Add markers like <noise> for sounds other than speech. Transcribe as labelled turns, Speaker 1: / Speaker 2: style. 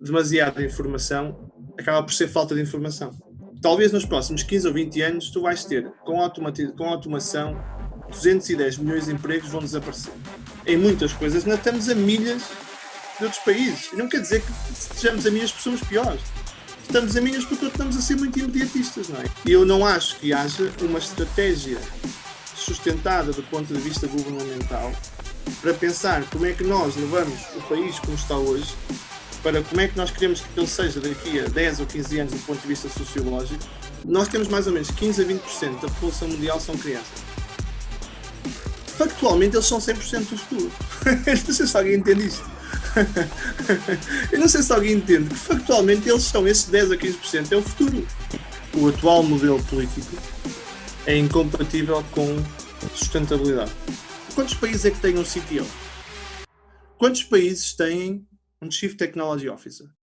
Speaker 1: demasiada informação, acaba por ser falta de informação. Talvez nos próximos 15 ou 20 anos tu vais ter, com, com automação, 210 milhões de empregos vão desaparecer. Em muitas coisas ainda estamos a milhas de outros países. Não quer dizer que estejamos a milhas porque somos piores. Estamos a milhas porque estamos a ser muito imediatistas, não é? E eu não acho que haja uma estratégia sustentada do ponto de vista governamental para pensar como é que nós levamos o país como está hoje para como é que nós queremos que ele seja daqui a 10 ou 15 anos do ponto de vista sociológico, nós temos mais ou menos 15 a 20% da população mundial são crianças. Factualmente eles são 100% do futuro. <laughs> não sei se alguém entende isto. <laughs> Eu não sei se alguém entende que factualmente eles são esses 10 a 15% é o futuro. O atual modelo político é incompatível com sustentabilidade. Quantos países é que têm um CTO? Quantos países têm um Chief Technology Officer?